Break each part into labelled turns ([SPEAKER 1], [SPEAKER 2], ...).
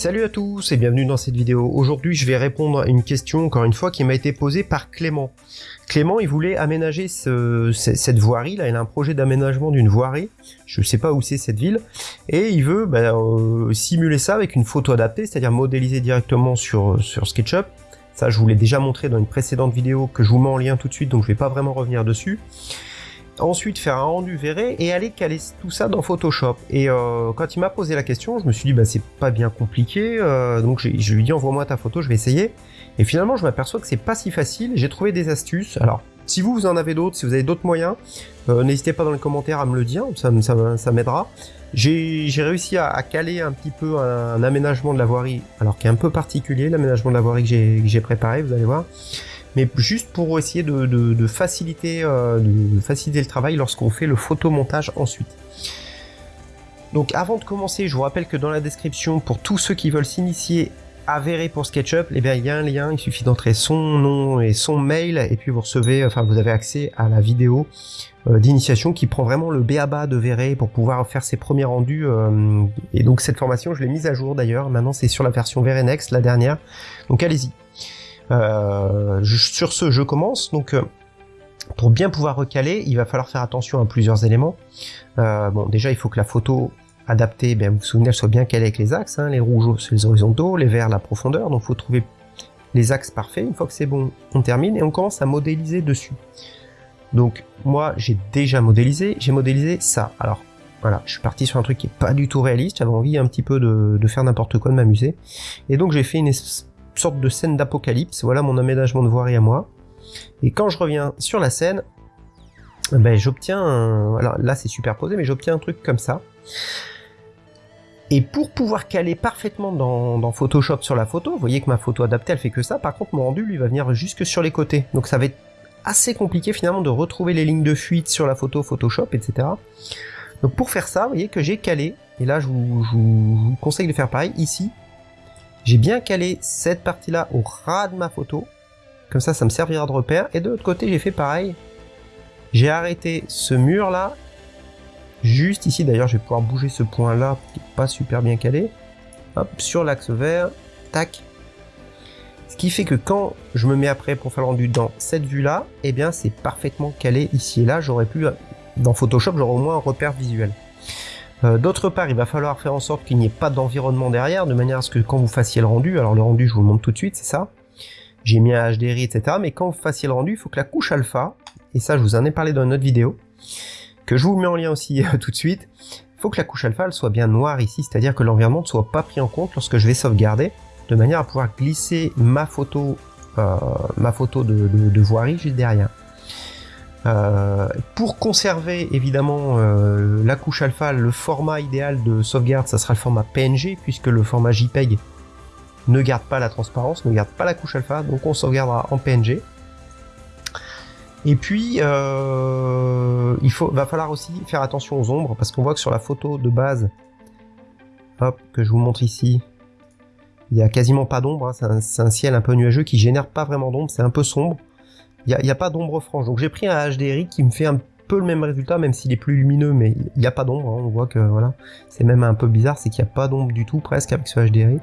[SPEAKER 1] Salut à tous et bienvenue dans cette vidéo. Aujourd'hui je vais répondre à une question encore une fois qui m'a été posée par Clément. Clément il voulait aménager cette voirie là, il a un projet d'aménagement d'une voirie, je ne sais pas où c'est cette ville, et il veut bah, euh, simuler ça avec une photo adaptée, c'est-à-dire modéliser directement sur, sur SketchUp. Ça je vous l'ai déjà montré dans une précédente vidéo que je vous mets en lien tout de suite donc je vais pas vraiment revenir dessus ensuite faire un rendu verré et aller caler tout ça dans Photoshop. Et euh, quand il m'a posé la question, je me suis dit bah c'est pas bien compliqué, euh, donc je lui dit envoie-moi ta photo, je vais essayer. Et finalement je m'aperçois que c'est pas si facile, j'ai trouvé des astuces. Alors si vous, vous en avez d'autres, si vous avez d'autres moyens, euh, n'hésitez pas dans les commentaires à me le dire, ça, m'aidera. J'ai réussi à, caler un petit peu un, aménagement de la voirie, alors qui est un peu particulier, l'aménagement de la voirie que j'ai préparé, vous allez voir mais juste pour essayer de, faciliter, euh, de faciliter le travail lorsqu'on fait le photomontage ensuite. Donc avant de commencer, je vous rappelle que dans la description, pour tous ceux qui veulent s'initier à Verré pour SketchUp, eh bien, il y a un lien, il suffit d'entrer son nom et son mail, et puis vous recevez, enfin vous avez accès à la vidéo euh, d'initiation qui prend vraiment le béaba de Verré pour pouvoir faire ses premiers rendus. Euh, et donc cette formation, je l'ai mise à jour d'ailleurs, maintenant c'est sur la version Verré Next, la dernière. Donc allez-y. Euh, sur ce, je commence. Donc, pour bien pouvoir recaler, il va falloir faire attention à plusieurs éléments. Bon, déjà, il faut que la photo adaptée, bien, vous vous souvenez, elle soit bien calée avec les axes. Hein, les rouges, c'est les horizontaux, les verts, la profondeur. Donc, il faut trouver les axes parfaits. Une fois que c'est bon, on termine et on commence à modéliser dessus. Donc, moi, j'ai déjà modélisé. J'ai modélisé ça. Alors, voilà, je suis parti sur un truc qui est pas du tout réaliste. J'avais envie un petit peu de, faire n'importe quoi, de m'amuser. Et donc, j'ai fait une sorte de scène d'apocalypse. Voilà mon aménagement de voirie à moi. Et quand je reviens sur la scène, ben j'obtiens, alors là c'est superposé, mais j'obtiens un truc comme ça. Et pour pouvoir caler parfaitement dans, Photoshop sur la photo, vous voyez que ma photo adaptée elle fait que ça, par contre mon rendu lui va venir jusque sur les côtés. Donc ça va être assez compliqué finalement de retrouver les lignes de fuite sur la photo Photoshop, etc. Donc pour faire ça, vous voyez que j'ai calé, et là je vous conseille de faire pareil, ici, j'ai bien calé cette partie-là au ras de ma photo. Comme ça, ça me servira de repère. Et de l'autre côté, j'ai fait pareil. J'ai arrêté ce mur-là. Juste ici, d'ailleurs, je vais pouvoir bouger ce point-là, qui n'est pas super bien calé. Hop, sur l'axe vert. Tac. Ce qui fait que quand je me mets après pour faire le rendu dans cette vue-là, eh bien, c'est parfaitement calé ici et là. J'aurais pu, dans Photoshop, j'aurais au moins un repère visuel. Euh, d'autre part, il va falloir faire en sorte qu'il n'y ait pas d'environnement derrière, de manière à ce que quand vous fassiez le rendu, alors le rendu je vous le montre tout de suite, c'est ça, j'ai mis un HDRI, etc. Mais quand vous fassiez le rendu, il faut que la couche alpha, et ça je vous en ai parlé dans une autre vidéo, je vous mets en lien aussi euh, tout de suite, il faut que la couche alpha soit bien noire ici, c'est-à-dire que l'environnement ne soit pas pris en compte lorsque je vais sauvegarder, de manière à pouvoir glisser ma photo, euh, de, voirie juste derrière. Euh, pour conserver évidemment la couche alpha, le format idéal de sauvegarde, ça sera le format PNG, puisque le format JPEG ne garde pas la transparence, ne garde pas la couche alpha, donc on sauvegardera en PNG. Et puis, euh, il va falloir aussi faire attention aux ombres, parce qu'on voit que sur la photo de base, hop, que je vous montre ici, il y a quasiment pas d'ombre, hein, c'est un, ciel un peu nuageux qui génère pas vraiment d'ombre, c'est un peu sombre. Il n'y a, pas d'ombre franche. Donc j'ai pris un HDRI qui me fait un peu le même résultat, même s'il est plus lumineux, mais il n'y a pas d'ombre. Hein. On voit que voilà, c'est même un peu bizarre, c'est qu'il n'y a pas d'ombre du tout presque avec ce HDRI.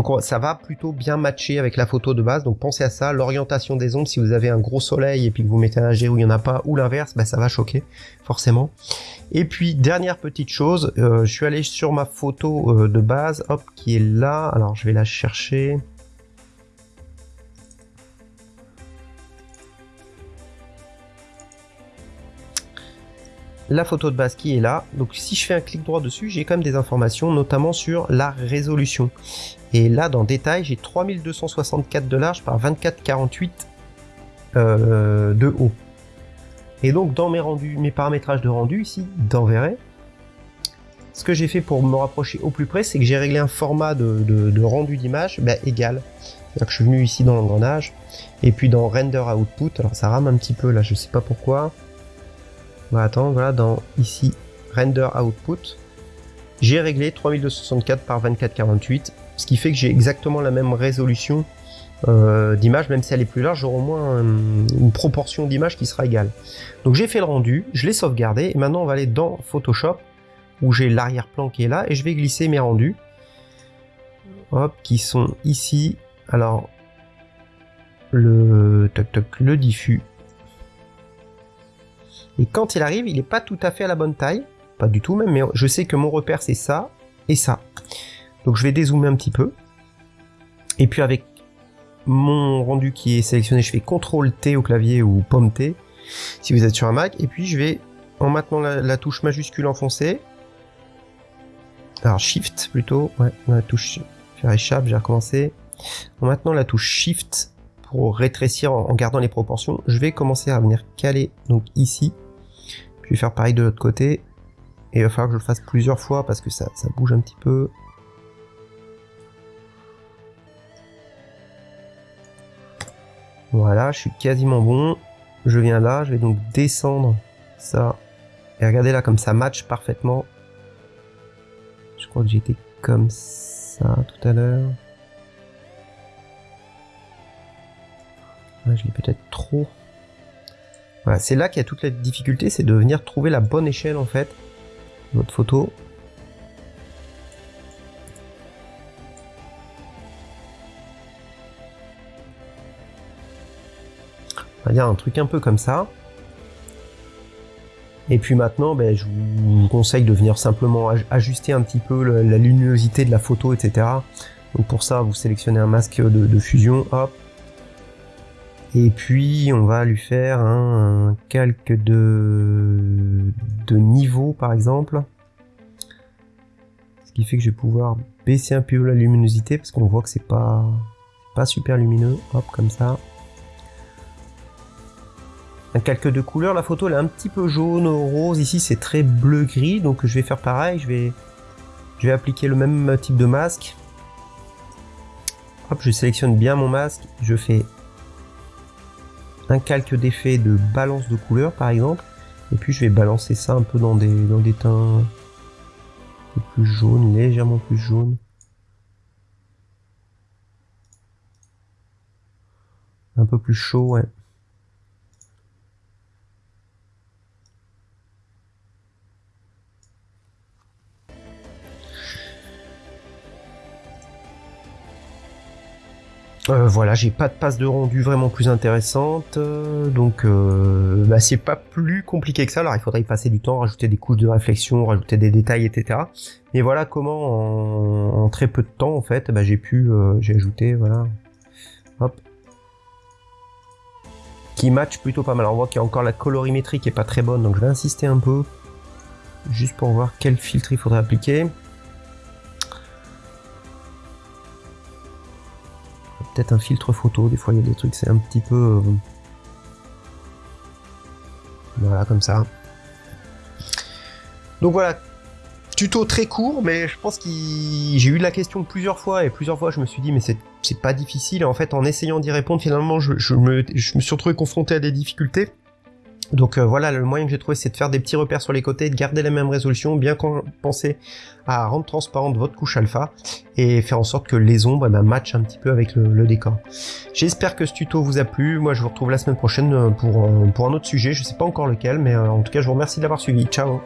[SPEAKER 1] Donc ça va plutôt bien matcher avec la photo de base, donc pensez à ça, l'orientation des ombres, si vous avez un gros soleil et puis que vous mettez un HDRI où il n'y en a pas, ou l'inverse, bah, ça va choquer, forcément. Et puis dernière petite chose, euh, je suis allé sur ma photo euh, de base, hop, qui est là, alors je vais la chercher, la photo de base qui est là. Donc si je fais un clic droit dessus, j'ai quand même des informations, notamment sur la résolution. Et là, dans détail, j'ai 3264 de large par 2448 euh, de haut. Et donc dans mes rendus, mes paramétrages de rendu ici, dans ce que j'ai fait pour me rapprocher au plus près, c'est que j'ai réglé un format de, rendu d'image ben, égal. Que je suis venu ici dans l'engrenage, et puis dans render output, alors ça rame un petit peu là, je sais pas pourquoi, on va attendre, voilà, dans ici, render output, j'ai réglé 3264 par 2448, ce qui fait que j'ai exactement la même résolution euh, d'image, même si elle est plus large, j'aurai au moins une proportion d'image qui sera égale. Donc j'ai fait le rendu, je l'ai sauvegardé, et maintenant on va aller dans Photoshop, où j'ai l'arrière-plan qui est là, et je vais glisser mes rendus. hop, qui sont ici. Alors, le toc toc, le diffus. Et quand il arrive, il n'est pas tout à fait à la bonne taille, pas du tout même, mais je sais que mon repère c'est ça et ça. Donc je vais dézoomer un petit peu. Et puis avec mon rendu qui est sélectionné, je fais CTRL T au clavier ou Pomme T si vous êtes sur un Mac. Et puis je vais, en maintenant la, touche majuscule enfoncée, alors Shift plutôt, ouais, la touche faire j'ai recommencé. En maintenant la touche Shift pour rétrécir en, gardant les proportions, je vais commencer à venir caler donc ici. Puis faire pareil de l'autre côté. Et il va falloir que je le fasse plusieurs fois parce que ça, ça bouge un petit peu. Voilà, je suis quasiment bon. Je viens là, je vais donc descendre ça. Et regardez là, comme ça match parfaitement. Je crois que j'étais comme ça tout à l'heure. je l'ai peut-être trop. C'est là qu'il y a toute la difficulté, c'est de venir trouver la bonne échelle en fait. Votre photo. On va dire un truc un peu comme ça. Et puis maintenant, ben, je vous conseille de venir simplement ajuster un petit peu la luminosité de la photo, etc. Donc pour ça, vous sélectionnez un masque de, fusion, hop. Et puis on va lui faire un, calque de, de niveau par exemple. Ce qui fait que je vais pouvoir baisser un peu la luminosité parce qu'on voit que c'est pas, pas super lumineux. Hop, comme ça un calque de couleur. La photo elle est un petit peu jaune, rose. Ici c'est très bleu-gris, donc je vais faire pareil. Je vais, je vais appliquer le même type de masque. Hop, je sélectionne bien mon masque. Je fais un calque d'effet de balance de couleur par exemple. Et puis je vais balancer ça un peu dans des, dans des teints plus jaunes, légèrement plus jaunes. Un peu plus chaud, ouais. Euh, voilà, j'ai pas de passe de rendu vraiment plus intéressante, euh, donc euh, bah, c'est pas plus compliqué que ça. Alors il faudrait y passer du temps, rajouter des couches de réflexion, rajouter des détails, etc. Mais voilà comment en, très peu de temps en fait, bah, j'ai pu, j'ai ajouté, voilà, hop, qui match plutôt pas mal. on voit qu'il y a encore la colorimétrie qui est pas très bonne, donc je vais insister un peu, juste pour voir quel filtre il faudrait appliquer. Un filtre photo, des fois il y a des trucs, c'est un petit peu... Euh, voilà, comme ça. Donc voilà, tuto très court, mais je pense que j'ai eu la question plusieurs fois, et plusieurs fois je me suis dit, mais c'est pas difficile, et en fait en essayant d'y répondre, finalement je, me, je me suis retrouvé confronté à des difficultés. Donc euh, voilà, le moyen que j'ai trouvé, c'est de faire des petits repères sur les côtés, de garder la même résolution, bien penser à rendre transparente votre couche alpha et faire en sorte que les ombres eh ben, matchent un petit peu avec le, décor. J'espère que ce tuto vous a plu. Moi, je vous retrouve la semaine prochaine euh, pour, euh, pour un autre sujet. Je sais pas encore lequel, mais en tout cas, je vous remercie de l'avoir suivi. Ciao